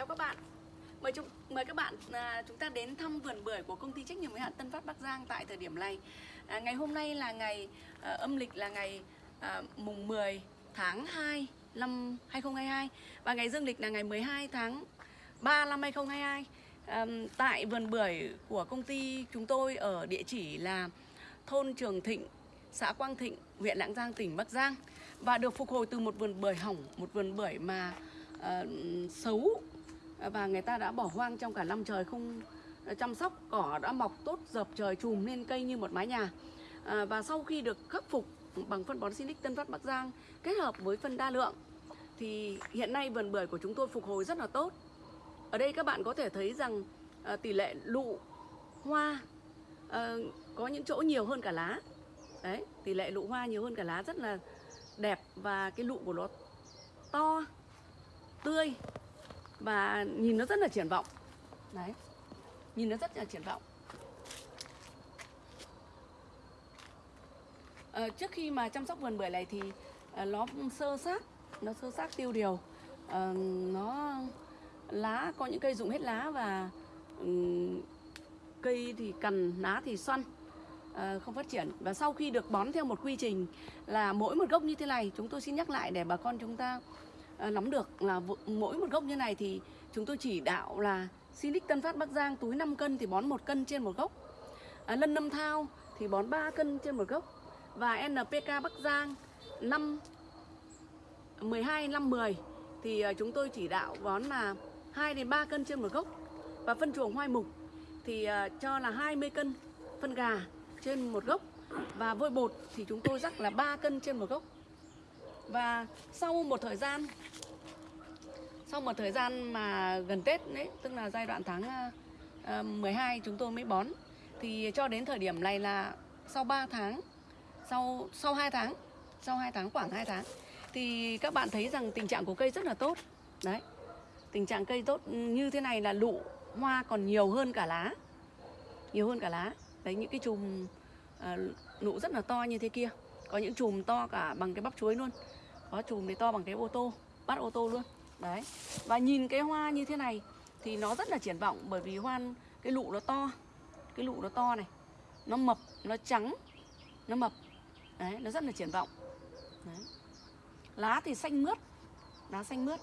Chào các bạn. Mời chúng mời các bạn à, chúng ta đến thăm vườn bưởi của công ty trách nhiệm hữu hạn Tân Phát Bắc Giang tại thời điểm này. À, ngày hôm nay là ngày à, âm lịch là ngày à, mùng 10 tháng 2 năm 2022 và ngày dương lịch là ngày 12 tháng 3 năm 2022. À, tại vườn bưởi của công ty chúng tôi ở địa chỉ là thôn Trường Thịnh, xã Quang Thịnh, huyện Lạng Giang, tỉnh Bắc Giang và được phục hồi từ một vườn bưởi hỏng, một vườn bưởi mà uh, xấu Ờ, và người ta đã bỏ hoang trong cả năm trời không ờ, chăm sóc cỏ đã mọc tốt dập trời chùm lên cây như một mái nhà. À, và sau khi được khắc phục bằng phân bón Sinic Tân Phát Bắc Giang kết hợp với phân đa lượng thì hiện nay vườn bưởi của chúng tôi phục hồi rất là tốt. Ở đây các bạn có thể thấy rằng à, tỷ lệ lụ hoa à, có những chỗ nhiều hơn cả lá. Đấy tỷ lệ lụ hoa nhiều hơn cả lá rất là đẹp và cái lụ của nó to tươi và nhìn nó rất là triển vọng. Đấy. Nhìn nó rất là triển vọng. À, trước khi mà chăm sóc vườn bưởi này thì à, nó sơ sát nó sơ sát tiêu điều. À, nó lá có những cây rụng hết lá và um, cây thì cằn lá thì xoăn à, không phát triển. Và sau khi được bón theo một quy trình là mỗi một gốc như thế này chúng tôi xin nhắc lại để bà con chúng ta Ờ, nắm được là mỗi một gốc như này thì chúng tôi chỉ đạo là Silic Tân Phát Bắc Giang túi 5 cân thì bón một cân trên một gốc. À, Lân Nâm Thao thì bón 3 cân trên một gốc. Và NPK Bắc Giang 5 12 5 10 thì ờ, chúng tôi chỉ đạo bón là 2 đến 3 cân trên một gốc. Và phân chuồng hoai mục thì cho là 20 cân phân gà trên một gốc. Và vôi bột thì chúng tôi rắc là 3 cân trên một gốc và sau một thời gian sau một thời gian mà gần Tết đấy tức là giai đoạn tháng ờ, ờ, 12 chúng tôi mới bón thì cho đến thời điểm này là sau 3 tháng sau sau 2 tháng sau 2 tháng khoảng 2 tháng thì các bạn thấy rằng tình trạng của cây rất là tốt. Đấy tình trạng cây tốt như thế này là lụ hoa còn nhiều hơn cả lá nhiều hơn cả lá. Đấy những cái chùm ờ, uh, nụ rất là to như thế kia có những chùm to cả bằng cái bắp chuối luôn có chùm thì to bằng cái ô tô bắt ô tô luôn. Đấy. Và nhìn cái hoa như thế này thì nó rất là triển vọng bởi vì hoa cái lụ nó to cái lụ nó to này nó mập nó trắng nó mập. Đấy nó rất là triển vọng. Đấy. lá thì xanh mướt lá xanh mướt.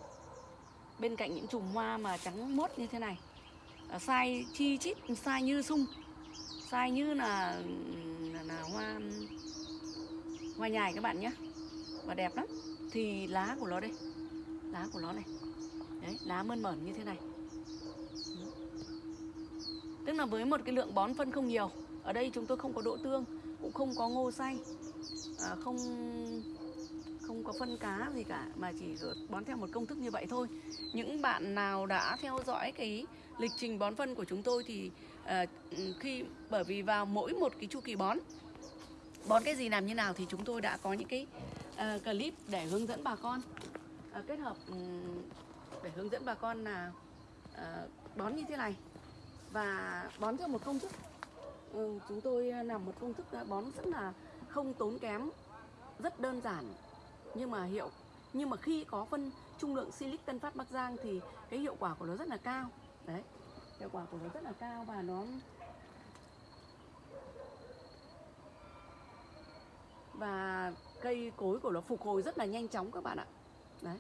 Bên cạnh những chùm hoa mà trắng mốt như thế này. À, sai chi chít sai như sung. Sai như là là, là hoa hoa nhài các bạn nhé. Và đẹp lắm thì lá của nó đây. Lá của nó này. Đấy lá mơn mởn như thế này. Tức là với một cái lượng bón phân không nhiều ở đây chúng tôi không có đỗ tương cũng không có ngô xay à, không không có phân cá gì cả mà chỉ bón theo một công thức như vậy thôi. Những bạn nào đã theo dõi cái lịch trình bón phân của chúng tôi thì à, khi bởi vì vào mỗi một cái chu kỳ bón bón cái gì làm như nào thì chúng tôi đã có những cái uh, clip để hướng dẫn bà con. Uh, kết hợp um, để hướng dẫn bà con là uh, bón như thế này. Và bón theo một công thức. Uh, chúng tôi làm một công thức bón rất là không tốn kém rất đơn giản nhưng mà hiệu nhưng mà khi có phân trung lượng silic tân phát bắc giang thì cái hiệu quả của nó rất là cao. Đấy hiệu quả của nó rất là cao và nó và cây cối của nó phục hồi rất là nhanh chóng các bạn ạ. Đấy.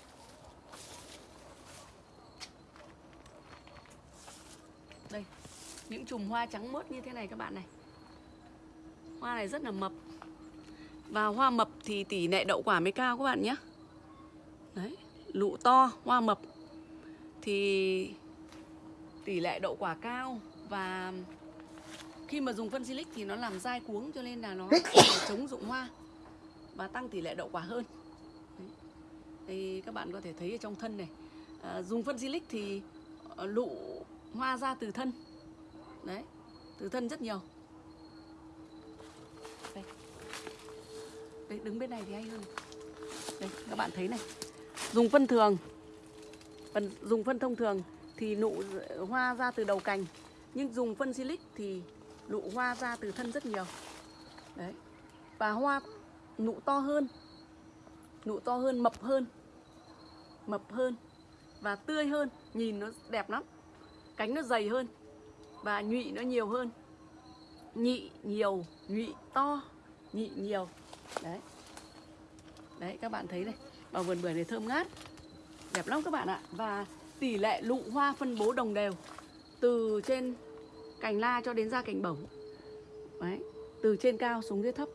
Đây những chùm hoa trắng mướt như thế này các bạn này. Hoa này rất là mập. Và hoa mập thì tỷ lệ đậu quả mới cao các bạn nhé. Đấy lụ to hoa mập thì tỷ lệ đậu quả cao. Và khi mà dùng phân silic thì nó làm dai cuống cho nên là nó chống dụng hoa và tăng tỷ lệ đậu quả hơn. Đấy. Đây các bạn có thể thấy ở trong thân này. À, dùng phân silic thì ờ, lụ hoa ra từ thân. Đấy từ thân rất nhiều. Đây. Đấy đứng bên này thì hay hơn. Đây các bạn thấy này. Dùng phân thường. Phần dùng phân thông thường thì nụ hoa ra từ đầu cành nhưng dùng phân silic thì nụ hoa ra từ thân rất nhiều. Đấy. Và hoa nụ to hơn, nụ to hơn, mập hơn mập hơn và tươi hơn. Nhìn nó đẹp lắm, cánh nó dày hơn và nhụy nó nhiều hơn. Nhị nhiều, nhụy to, nhị nhiều. Đấy. Đấy, các bạn thấy này vào vườn bưởi này thơm ngát, đẹp lắm các bạn ạ. Và tỷ lệ lụ hoa phân bố đồng đều, từ trên cành la cho đến ra cành bổng đấy, từ trên cao xuống dưới thấp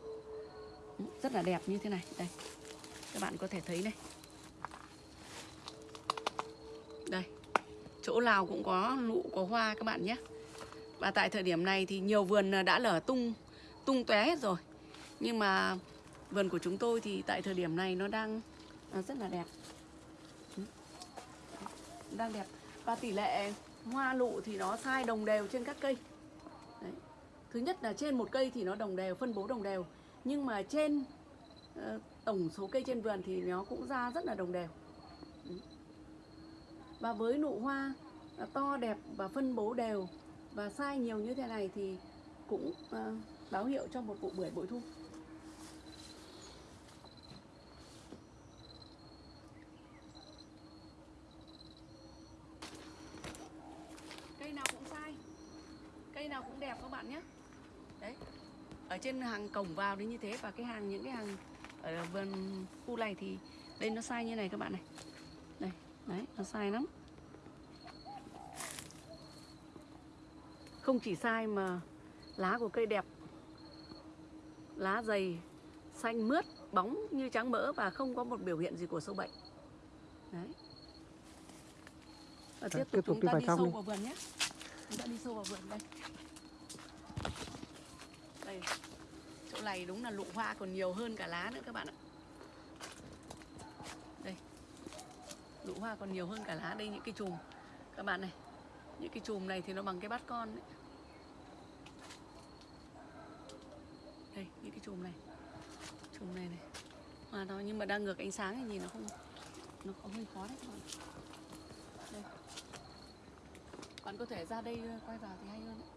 rất là đẹp như thế này. Đây. Các bạn có thể thấy này. Đây. Chỗ nào cũng có lụ có hoa các bạn nhé. Và tại thời điểm này thì nhiều vườn ờ, đã lở tung tung tóe hết rồi. Nhưng mà vườn của chúng tôi thì tại thời điểm này nó đang à, rất là đẹp. Đang đẹp. Và tỷ lệ hoa lụ thì nó sai đồng đều trên các cây. Đấy. thứ nhất là trên một cây thì nó đồng đều phân bố đồng đều nhưng mà trên ờ, tổng số cây trên vườn thì nó cũng ra rất là đồng đều. Và với nụ hoa ờ, to, đẹp và phân bố đều và sai nhiều như thế này thì cũng ờ, báo hiệu cho một vụ bưởi bội thu cây nào cũng sai cây nào cũng đẹp các bạn nhé đấy ở trên hàng cổng vào đến như thế và cái hàng những cái hàng ở vườn khu này thì đây nó sai như này các bạn này. Đây đấy nó sai lắm. Không chỉ sai mà lá của cây đẹp lá dày xanh mướt bóng như trắng mỡ và không có một biểu hiện gì của sâu bệnh. Đấy. Và tiếp Tiếp tục tục chúng đi ta đi trong sâu đi. vào vườn nhé. Chúng ta đi sâu vào vườn đây. Đây chỗ này đúng là lụ hoa còn nhiều hơn cả lá nữa các bạn ạ. Đây. Lụ hoa còn nhiều hơn cả lá đây, những cái chùm. Các bạn này, những cái chùm này thì nó bằng cái bát con đấy. Đây, những cái chùm này. Chùm này này. Mà nó nhưng mà đang ngược ánh sáng thì nhìn nó không, nó có hơi khó đấy các bạn. Đây. Bạn có thể ra đây ờ, quay vào thì hay hơn đấy.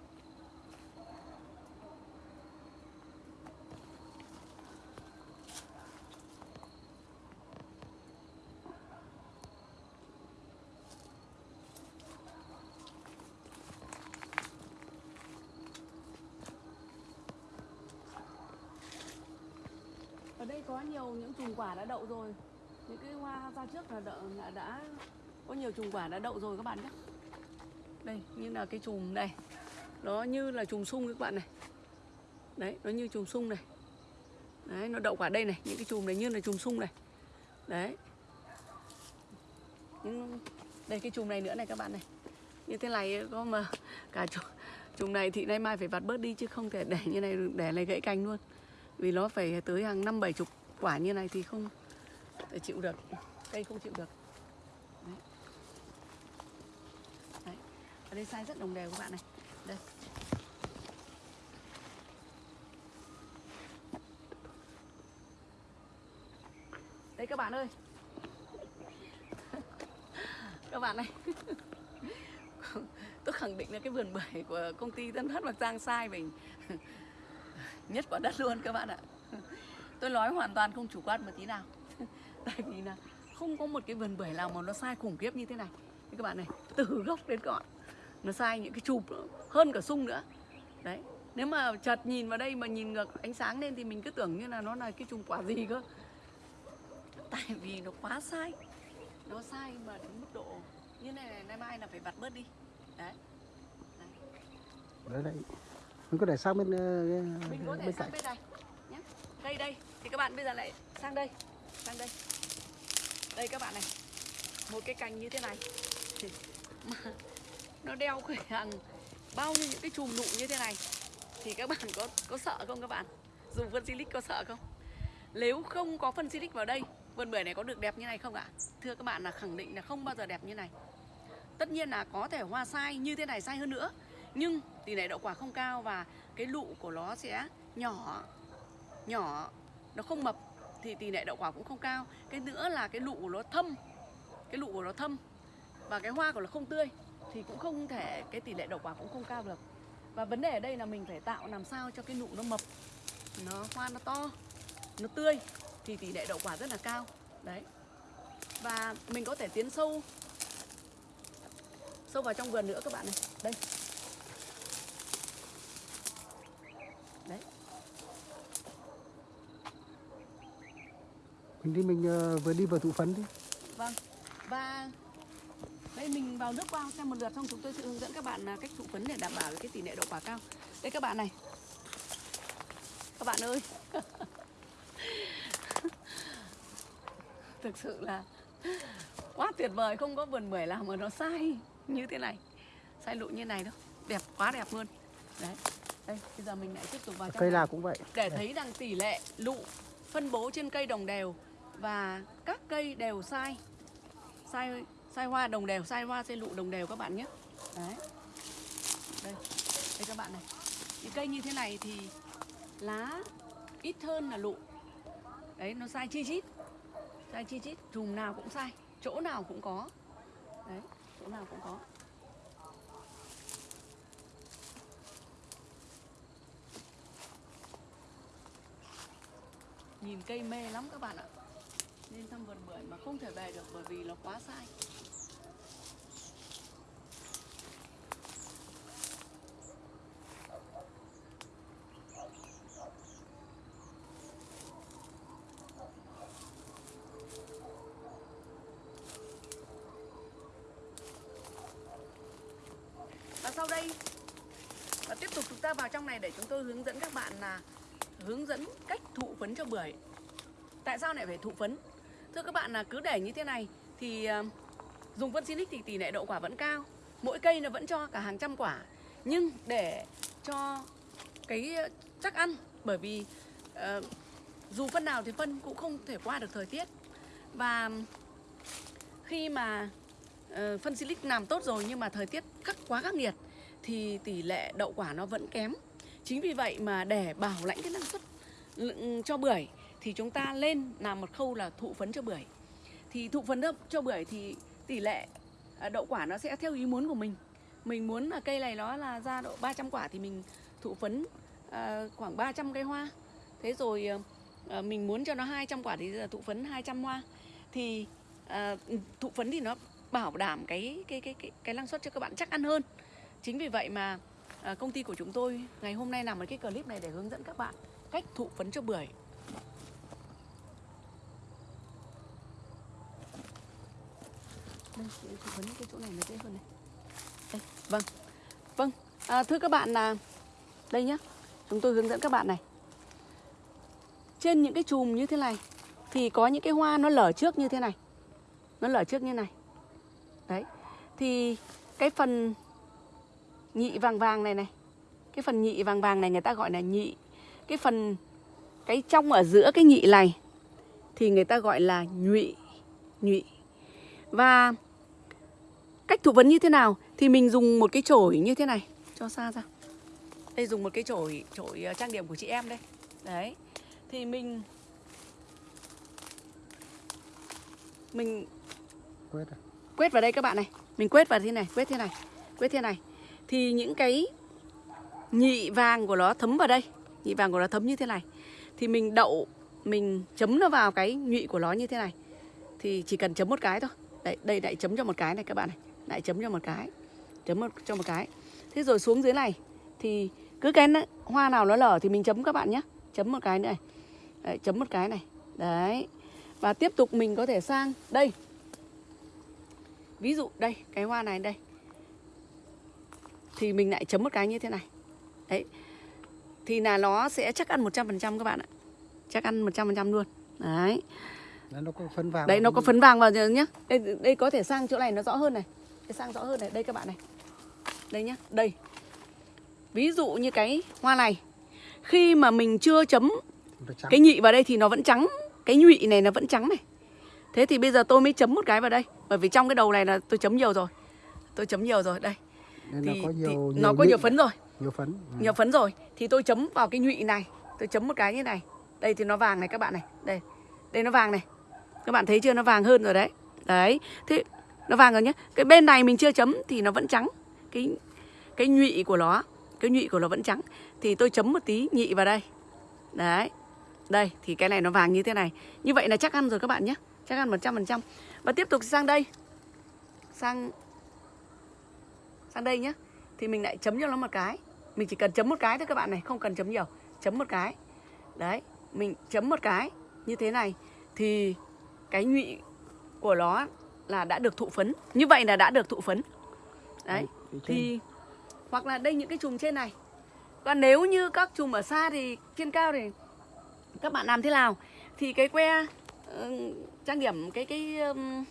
Đây có nhiều những chùm quả đã đậu rồi. Những cái hoa ra trước là đã, đã có nhiều chùm quả đã đậu rồi các bạn nhé. Đây như là cái chùm này. Nó như là chùm sung các bạn này. Đấy nó như chùm sung này. Đấy nó đậu quả đây này. Những cái chùm này như là chùm sung này. Đấy. Những đây cái chùm này nữa này các bạn này. Như thế này có mà cả chùm, chùm này thì nay mai phải vặt bớt đi chứ không thể để như này để này gãy cành luôn vì nó phải tới hàng năm bảy chục quả như này thì không để chịu được. Cây không chịu được. Đấy. Đấy. ở đây sai rất đồng đều các bạn này. Đây. Đây các bạn ơi. Các bạn này. Tôi khẳng định là cái vườn bưởi của công ty Tân Thất Bạc Giang sai mình. nhất quả đất luôn các bạn ạ. Tôi nói hoàn toàn không chủ quan một tí nào. Tại vì là không có một cái vườn bưởi nào mà nó sai khủng khiếp như thế này. Các bạn này từ gốc đến ngọn nó sai những cái chụp hơn cả sung nữa. Đấy nếu mà chợt nhìn vào đây mà nhìn ngược ánh sáng lên thì mình cứ tưởng như là nó là cái chùm quả gì cơ. Tại vì nó quá sai nó sai mà đến mức độ như này này nay mai là phải vặt bớt đi. Đấy. Đấy. Lại mình có thể sang bên ờ, mình có thể bên sang cạnh. bên này nhé. Đây đây. Thì các bạn bây giờ lại sang đây. Sang đây. Đây các bạn này. Một cái cành như thế này. Mà nó đeo khởi hàng bao nhiêu những cái chùm nụ như thế này. Thì các bạn có có sợ không các bạn? Dùng phân silic có sợ không? Nếu không có phân silic vào đây vườn bưởi này có được đẹp như này không ạ? Thưa các bạn là khẳng định là không bao giờ đẹp như này. Tất nhiên là có thể hoa sai như thế này sai hơn nữa nhưng tỷ lệ đậu quả không cao và cái lụ của nó sẽ nhỏ nhỏ, nó không mập thì tỷ lệ đậu quả cũng không cao. Cái nữa là cái lụ của nó thâm, cái lụ của nó thâm và cái hoa của nó không tươi thì cũng không thể, cái tỷ lệ đậu quả cũng không cao được. Và vấn đề ở đây là mình phải tạo làm sao cho cái nụ nó mập, nó, hoa nó to, nó tươi thì tỷ lệ đậu quả rất là cao. Đấy. Và mình có thể tiến sâu sâu vào trong vườn nữa các bạn này. Đây đấy đi mình ờ, vừa đi vừa thụ phấn đi. Vâng. Và đây mình vào nước qua xem một lượt xong chúng tôi sẽ hướng dẫn các bạn là cách thụ phấn để đảm bảo cái tỷ lệ đậu quả cao. Đây các bạn này. Các bạn ơi. Thực sự là quá tuyệt vời không có vườn bưởi nào mà nó sai như thế này. Sai lụ như này đâu. Đẹp quá đẹp luôn. Đấy. Đây bây giờ mình lại tiếp tục vào trong cây nào cũng vậy. Để thấy rằng tỷ lệ lụ phân bố trên cây đồng đều và các cây đều sai. Sai sai hoa, đồng đều, sai hoa, sai lụ, đồng đều các bạn nhé. Đấy. Đây đây các bạn này. Những cây như thế này thì lá ít hơn là lụ. Đấy, nó sai chi chít. Sai chi chít chùm nào cũng sai, chỗ nào cũng có. Đấy, chỗ nào cũng có. Nhìn cây mê lắm các bạn ạ lên thăm vườn bưởi mà không thể về được bởi vì nó quá sai. Và sau đây, và tiếp tục chúng ta vào trong này để chúng tôi hướng dẫn các bạn là hướng dẫn cách thụ phấn cho bưởi. Tại sao lại phải thụ phấn? Thưa các bạn là cứ để như thế này thì ờ, dùng phân Sinic thì tỷ lệ đậu quả vẫn cao. Mỗi cây nó vẫn cho cả hàng trăm quả. Nhưng để cho cái ờ, chắc ăn bởi vì uh, dù phân nào thì phân cũng không thể qua được thời tiết. Và khi mà uh, phân silic làm tốt rồi nhưng mà thời tiết khắc quá khắc nghiệt thì tỷ lệ đậu quả nó vẫn kém. Chính vì vậy mà để bảo lãnh cái năng suất ừ, cho bưởi thì chúng ta lên làm một khâu là thụ phấn cho bưởi. Thì thụ phấn cho bưởi thì tỷ lệ à, đậu quả nó sẽ theo ý muốn của mình. Mình muốn là cây này nó là ra độ 300 quả thì mình thụ phấn à, khoảng 300 cây hoa. Thế rồi à, mình muốn cho nó 200 quả thì là thụ phấn 200 hoa. Thì à, thụ phấn thì nó bảo đảm cái cái cái cái, cái năng suất cho các bạn chắc ăn hơn. Chính vì vậy mà à, công ty của chúng tôi ngày hôm nay làm một cái clip này để hướng dẫn các bạn cách thụ phấn cho bưởi. Đây chị vấn cái chỗ này nó dễ hơn này. Đây vâng. Vâng à, thưa các bạn là đây nhá. Chúng tôi hướng dẫn các bạn này. Trên những cái chùm như thế này thì có những cái hoa nó lở trước như thế này. Nó lở trước như này. Đấy thì cái phần nhị vàng vàng này này cái phần nhị vàng vàng này người ta gọi là nhị cái phần cái trong ở giữa cái nhị này thì người ta gọi là nhụy nhụy. Và cách thụ vấn như thế nào? Thì mình dùng một cái chổi như thế này. Cho xa ra. Đây dùng một cái chổi chổi ờ, trang điểm của chị em đây. Đấy. Thì mình mình quét à? quét vào đây các bạn này. Mình quét vào thế này quét thế này quét thế này. Thì những cái nhị vàng của nó thấm vào đây. Nhị vàng của nó thấm như thế này. Thì mình đậu mình chấm nó vào cái nhụy của nó như thế này. Thì chỉ cần chấm một cái thôi. Đây đây lại chấm cho một cái này các bạn này lại chấm cho một cái. Chấm một, cho một cái. Thế rồi xuống dưới này thì cứ cái hoa nào nó lở thì mình chấm các bạn nhé. Chấm một cái nữa này. Đấy, chấm một cái này. Đấy. Và tiếp tục mình có thể sang đây. Ví dụ đây cái hoa này đây. Thì mình lại chấm một cái như thế này. Đấy. Thì là nó sẽ chắc ăn 100% các bạn ạ. Chắc ăn 100% luôn. Đấy. Đấy, nó có phấn vàng đấy nó có phấn vàng vào nhá. Đây đây có thể sang chỗ này nó rõ hơn này đây sang rõ hơn này đây các bạn này. Đây nhá đây. Ví dụ như cái hoa này khi mà mình chưa chấm cái nhị vào đây thì nó vẫn trắng cái nhụy này nó vẫn trắng này. Thế thì bây giờ tôi mới chấm một cái vào đây bởi vì trong cái đầu này là tôi chấm nhiều rồi. Tôi chấm nhiều rồi đây. Nên thì, nó có thì nhiều, nó có nhiều phấn rồi. Nhiều phấn. Ừ. nhiều phấn rồi. Thì tôi chấm vào cái nhụy này tôi chấm một cái như này. Đây thì nó vàng này các bạn này. Đây đây nó vàng này. Các bạn thấy chưa? Nó vàng hơn rồi đấy. Đấy. Thế nó vàng rồi nhé cái bên này mình chưa chấm thì nó vẫn trắng. Cái cái nhụy của nó cái nhụy của nó vẫn trắng. Thì tôi chấm một tí nhị vào đây. Đấy. Đây thì cái này nó vàng như thế này. Như vậy là chắc ăn rồi các bạn nhé chắc ăn 100% và tiếp tục sang đây. Sang sang đây nhé, thì mình lại chấm cho nó một cái. Mình chỉ cần chấm một cái thôi các bạn này không cần chấm nhiều. Chấm một cái. Đấy mình chấm một cái như thế này. Thì cái nhụy của nó là đã được thụ phấn. Như vậy là đã được thụ phấn. Đấy thì hoặc là đây những cái chùm trên này. Còn nếu như các chùm ở xa thì trên cao thì các bạn làm thế nào? Thì cái que ừ, trang điểm cái cái um,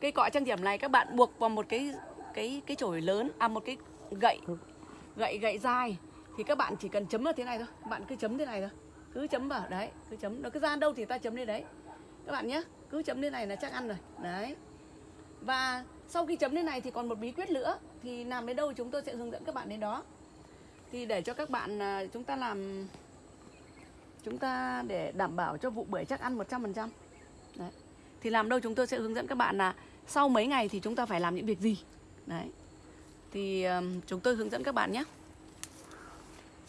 cây cọ trang điểm này các bạn buộc vào một cái cái cái chổi lớn à một cái gậy gậy gậy dài. Thì các bạn chỉ cần chấm vào thế này thôi. Bạn cứ chấm thế này thôi. Cứ chấm vào đấy cứ chấm. Nó cứ ra đâu thì ta chấm lên đấy. Các bạn nhé cứ chấm lên này là chắc ăn rồi. Đấy và sau khi chấm lên này thì còn một bí quyết nữa thì làm đến đâu chúng tôi sẽ hướng dẫn các bạn đến đó. Thì để cho các bạn à, chúng ta làm chúng ta để đảm bảo cho vụ bưởi chắc ăn 100% đấy. Thì làm đâu chúng tôi sẽ hướng dẫn các bạn là sau mấy ngày thì chúng ta phải làm những việc gì. Đấy. Thì ừm, chúng tôi hướng dẫn các bạn nhé.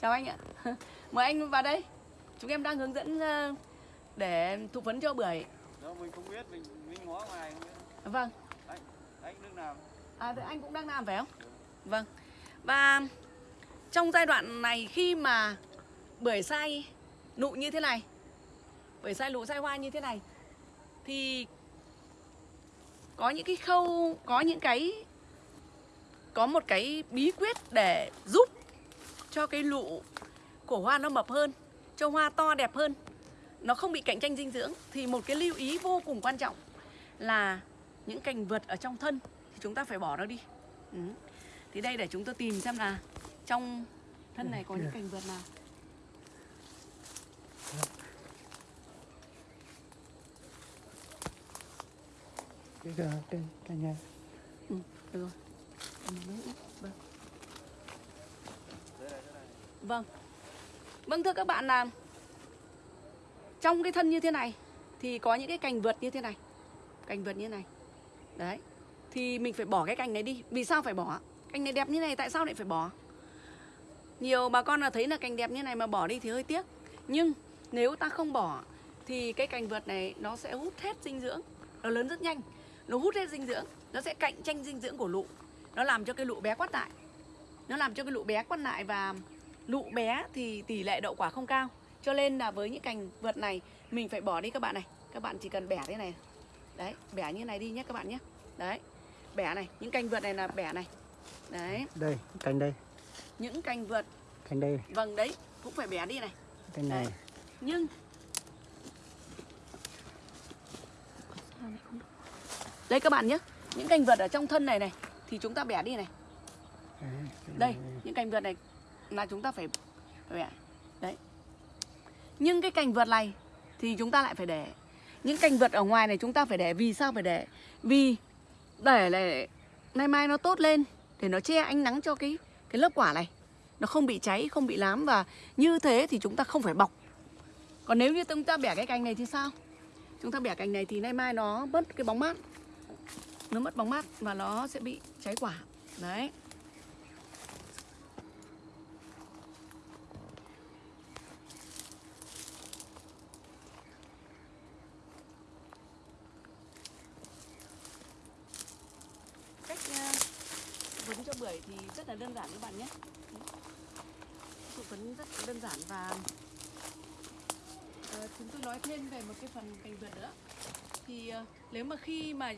Chào anh ạ. Mời anh vào đây. Chúng em đang hướng dẫn để thụ phấn cho bưởi. Đâu mình không biết, mình mình ngó ngoài không biết. vâng Anh nước nào? À, thì anh cũng đang làm phải không? Vâng. Và trong giai đoạn này khi mà bưởi sai nụ như thế này, bưởi sai nụ sai hoa như thế này, thì có những cái khâu, có những cái, có một cái bí quyết để giúp cho cái lụ của hoa nó mập hơn, cho hoa to đẹp hơn, nó không bị cạnh tranh dinh dưỡng. Thì một cái lưu ý vô cùng quan trọng là những cành vượt ở trong thân thì chúng ta phải bỏ nó đi. Ừ. thì đây để chúng tôi tìm xem là trong thân này có những cành vượt nào. Cái cái cái, cái nhà. Ừ, được rồi. Vâng. Vâng vâng thưa các bạn là trong cái thân như thế này thì có những cái cành vượt như thế này. Cành vượt như thế này đấy. Thì mình phải bỏ cái cành này đi. Vì sao phải bỏ? Cành này đẹp như này, tại sao lại phải bỏ? Nhiều bà con là thấy là cành đẹp như này mà bỏ đi thì hơi tiếc. Nhưng nếu ta không bỏ thì cái cành vượt này nó sẽ hút hết dinh dưỡng. Nó lớn rất nhanh. Nó hút hết dinh dưỡng. Nó sẽ cạnh tranh dinh dưỡng của lụ. Nó làm cho cái lụ bé quát lại. Nó làm cho cái lụ bé quát lại và lụ bé thì tỷ lệ đậu quả không cao. Cho nên là với những cành vượt này, mình phải bỏ đi các bạn này. Các bạn chỉ cần bẻ thế này đấy bẻ như này đi nhé các bạn nhé. Đấy bẻ này những cành vượt này là bẻ này. Đấy. Đây cành đây. Những cành vượt. Cành đây. Vâng đấy cũng phải bẻ đi này. Cành này. Nhưng đây các bạn nhé những cành vượt ở trong thân này này thì chúng ta bẻ đi này. Đấy, đây này. những cành vượt này là chúng ta phải bẻ. Đấy. Nhưng cái cành vượt này thì chúng ta lại phải để những cành vượt ở ngoài này chúng ta phải để, vì sao phải để? Vì để để nay mai nó tốt lên, để nó che ánh nắng cho cái cái lớp quả này. Nó không bị cháy, không bị lám và như thế thì chúng ta không phải bọc. Còn nếu như chúng ta bẻ cái cành này thì sao? Chúng ta bẻ cành này thì nay mai nó mất cái bóng mát. Nó mất bóng mát và nó sẽ bị cháy quả. Đấy cách uh, vấn cho bưởi thì rất là đơn giản các bạn nhé. Thụ phấn rất đơn giản và ờ, chúng tôi nói thêm về một cái phần cành vượt nữa. Thì ờ, nếu mà khi mà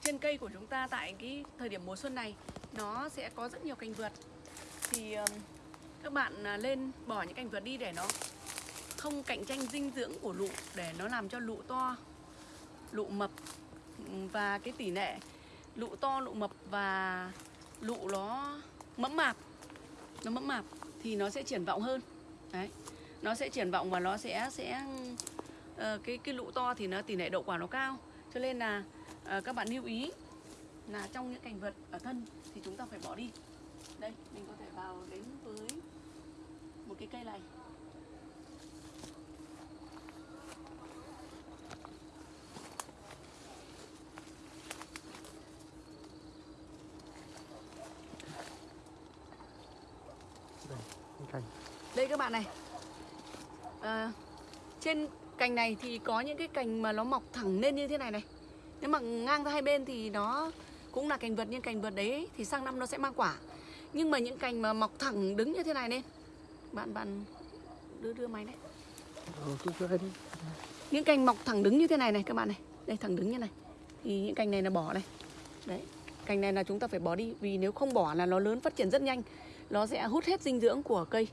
trên cây của chúng ta tại cái thời điểm mùa xuân này nó sẽ có rất nhiều cành vượt thì ờ, các bạn à, lên bỏ những cành vượt đi để nó không cạnh tranh dinh dưỡng của lụ để nó làm cho lụ to lụ mập ừ, và cái tỷ lệ lụ to lụ mập và lụ nó mẫm mạp nó mẫm mạp thì nó sẽ triển vọng hơn. Đấy nó sẽ triển vọng và nó sẽ sẽ uh, cái cái lụ to thì nó tỷ lệ đậu quả nó cao. Cho nên là uh, các bạn lưu ý là trong những cành vật ở thân thì chúng ta phải bỏ đi. Đây mình có thể vào đến với một cái cây này. Cành. Đây các bạn này. À, trên cành này thì có những cái cành mà nó mọc thẳng lên như thế này này. Nếu mà ngang ra hai bên thì nó cũng là cành vượt nhưng cành vượt đấy thì sang năm nó sẽ mang quả. Nhưng mà những cành mà mọc thẳng đứng như thế này nên bạn bạn đưa đưa máy đấy Ừ, đi. Những cành mọc thẳng đứng như thế này này các bạn này. Đây thẳng đứng như này. Thì những cành này là bỏ này. Đấy cành này là chúng ta phải bỏ đi vì nếu không bỏ là nó lớn phát triển rất nhanh nó sẽ hút hết dinh dưỡng của cây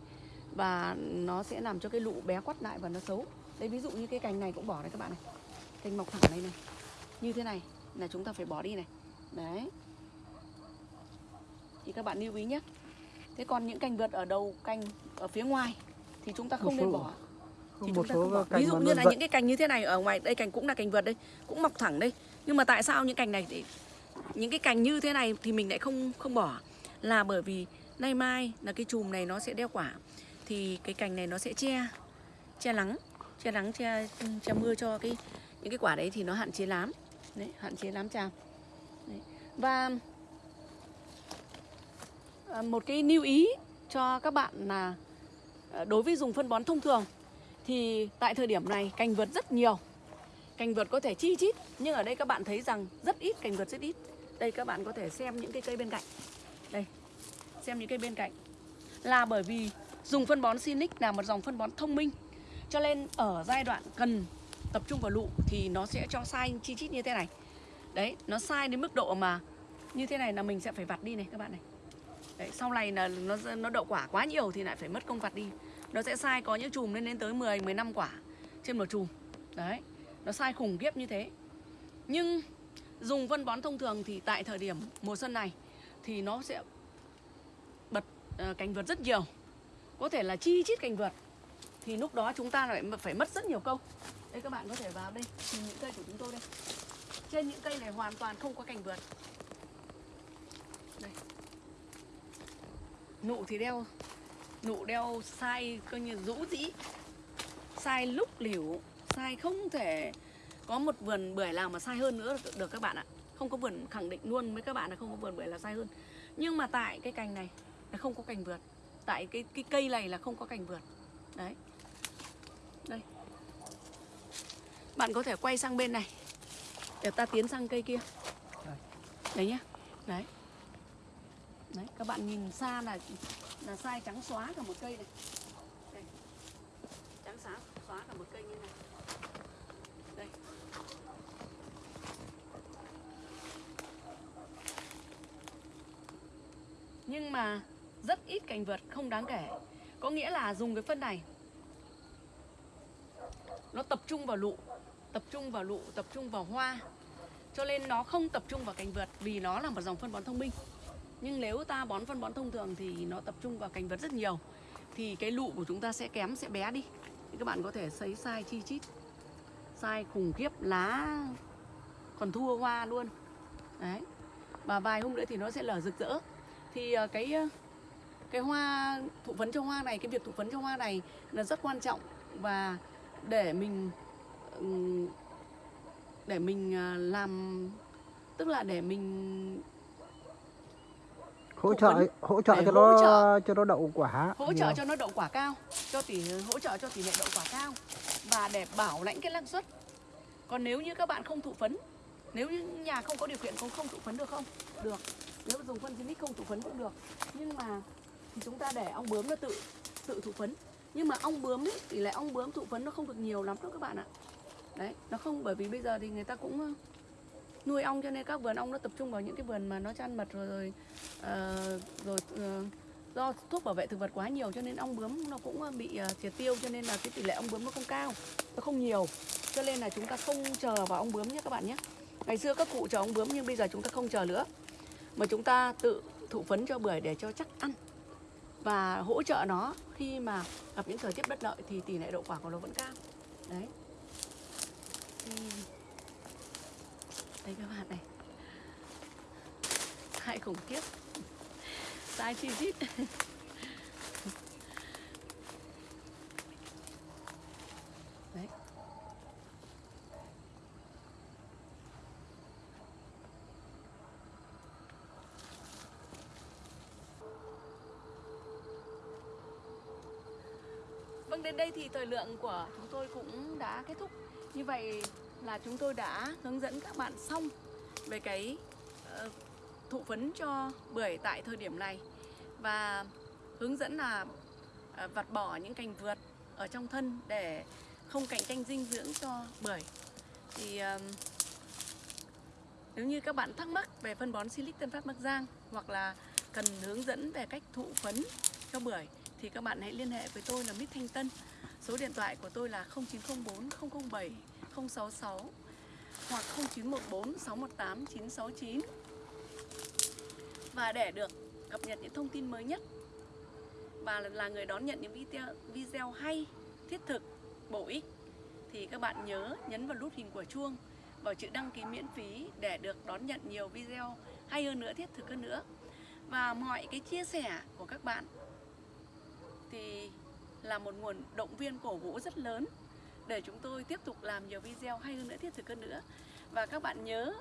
và nó sẽ làm cho cái lụ bé quắt lại và nó xấu. Đấy ví dụ như cái cành này cũng bỏ này các bạn này. Cành mọc thẳng này này. Như thế này là chúng ta phải bỏ đi này. Đấy. Thì các bạn lưu ý nhé. Thế còn những cành vượt ở đầu cành ở phía ngoài thì chúng ta không nên bỏ. Có thì một chúng ta số không bỏ. cành ví dụ như là dậy- những cái cành như thế này ở ngoài đây cành cũng là cành vượt đây cũng mọc thẳng đây. Nhưng mà tại sao những cành này thì những cái cành như thế này thì mình lại không không bỏ? Là bởi vì nay mai là cái chùm này nó sẽ đeo quả. Thì cái cành này nó sẽ che che nắng che nắng che che mưa cho cái, những cái quả đấy thì nó hạn chế lắm đấy, hạn chế lắm chào đấy. và à, một cái lưu ý cho các bạn là à, đối với dùng phân bón thông thường thì tại thời điểm này cành vượt rất nhiều. Cành vượt có thể chi chít, nhưng ở đây các bạn thấy rằng rất ít cành vượt rất ít. Đây các bạn có thể xem những cái cây bên cạnh. Đây xem những cây bên cạnh. Là bởi vì dùng phân bón Sinic là một dòng phân bón thông minh. Cho nên ở giai đoạn cần tập trung vào lụ thì nó sẽ cho sai chi chít như thế này. Đấy nó sai đến mức độ mà như thế này là mình sẽ phải vặt đi này các bạn này. Đấy, sau này là nó nó đậu quả quá nhiều thì lại phải mất công vặt đi. Nó sẽ sai có những chùm lên đến tới 10 15 quả trên một chùm. Đấy nó sai khủng khiếp như thế. Nhưng dùng phân bón thông thường thì tại thời điểm mùa xuân này thì nó sẽ Ờ, cành vượt rất nhiều. Có thể là chi chít cành vượt thì lúc đó chúng ta lại phải mất rất nhiều công đây các bạn có thể vào đây nhìn những cây của chúng tôi đây. Trên những cây này hoàn toàn không có cành vượt. Đây. Nụ thì đeo nụ đeo sai coi như rũ rĩ. Sai lúc liễu sai không thể có một vườn bưởi nào mà sai hơn nữa được, được các bạn ạ. Không có vườn khẳng định luôn với các bạn là không có vườn bưởi là sai hơn. Nhưng mà tại cái cành này là không có cành vượt. Tại cái cái cây này là không có cành vượt. Đấy. Đây. Bạn có thể quay sang bên này. Để ta tiến sang cây kia. Đấy nhá. Đấy. Đấy, các bạn nhìn xa là là sai trắng xóa cả một cây này. Đây. trắng xóa xóa cả một cây như này. Đây. Nhưng mà rất ít cành vượt không đáng kể. Có nghĩa là dùng cái phân này. Nó tập trung vào lụ, tập trung vào lụ, tập trung vào hoa. Cho nên nó không tập trung vào cành vượt vì nó là một dòng phân bón thông minh. Nhưng nếu ta bón phân bón thông thường thì nó tập trung vào cành vượt rất nhiều, thì cái lụ của chúng ta sẽ kém, sẽ bé đi. Thì các bạn có thể sấy sai chi chít, sai khủng khiếp lá, còn thua hoa luôn. Đấy. Và vài hôm nữa thì nó sẽ lở rực rỡ. Thì ờ, cái ờ, cái hoa thụ phấn cho hoa này cái việc thụ phấn cho hoa này là rất quan trọng. Và để mình ừm, để mình ờ, làm tức là để mình hỗ trợ phấn hỗ trợ cho hỗ nó trợ. cho nó đậu quả hỗ trợ cho nó đậu quả cao cho tỷ hỗ trợ cho tỷ lệ đậu quả cao. Và để bảo lãnh cái năng suất. Còn nếu như các bạn không thụ phấn nếu như nhà không có điều kiện cũng không thụ phấn được không? Được. Nếu dùng phân Zinix không thụ phấn cũng được. Nhưng mà thì chúng ta để ong bướm nó tự tự thụ phấn. Nhưng mà ong bướm ấy, tỷ lệ ong bướm thụ phấn nó không được nhiều lắm đâu các bạn ạ. Đấy nó không bởi vì bây giờ thì người ta cũng ờ, nuôi ong cho nên các vườn ong nó tập trung vào những cái vườn mà nó chăn mật rồi rồi uh, rồi uh, do thuốc bảo vệ thực vật quá nhiều cho nên ong bướm nó cũng bị uh, triệt tiêu cho nên là cái tỷ lệ ong bướm nó không cao. Nó không nhiều cho nên là chúng ta không chờ vào ong bướm nhé các bạn nhé. Ngày xưa các cụ chờ ong bướm nhưng bây giờ chúng ta không chờ nữa. Mà chúng ta tự thụ phấn cho bưởi để cho chắc ăn và hỗ trợ nó khi mà gặp những thời tiết bất lợi thì tỷ lệ đậu quả của nó vẫn cao. Đấy. Đây các bạn này. Sai khủng khiếp. Sai chi chít Vâng, đến đây thì thời lượng của chúng tôi cũng đã kết thúc. Như vậy là chúng tôi đã hướng dẫn các bạn xong về cái uh, thụ phấn cho bưởi tại thời điểm này và hướng dẫn là uh, vặt bỏ những cành vượt ở trong thân để không cạnh tranh dinh dưỡng cho bưởi thì uh, nếu như các bạn thắc mắc về phân bón Silic Tân Phát Bắc Giang hoặc là cần hướng dẫn về cách thụ phấn cho bưởi thì các bạn hãy liên hệ với tôi là Mít Thanh Tân. Số điện thoại của tôi là 0904 007 066 hoặc 0914 618 969. Và để được cập nhật những thông tin mới nhất và là người đón nhận những video video hay, thiết thực, bổ ích thì các bạn nhớ nhấn vào nút hình của chuông vào chữ đăng ký miễn phí để được đón nhận nhiều video hay hơn nữa, thiết thực hơn nữa. Và mọi cái chia sẻ của các bạn thì là một nguồn động viên cổ vũ rất lớn để chúng tôi tiếp tục làm nhiều video hay hơn nữa, thiết thực hơn nữa. Và các bạn nhớ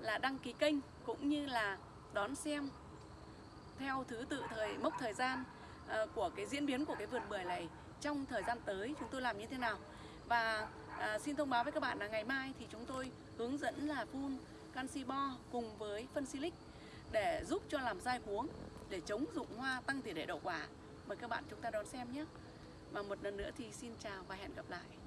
là đăng ký kênh cũng như là đón xem theo thứ tự thời mốc thời gian ờ, của cái diễn biến của cái vườn bưởi này trong thời gian tới chúng tôi làm như thế nào và à, xin thông báo với các bạn là ngày mai thì chúng tôi hướng dẫn là phun canxi bo cùng với phân silic để giúp cho làm dai cuống để chống dụng hoa tăng tỷ lệ đậu quả mời các bạn chúng ta đón xem nhé. Và một lần nữa thì xin chào và hẹn gặp lại.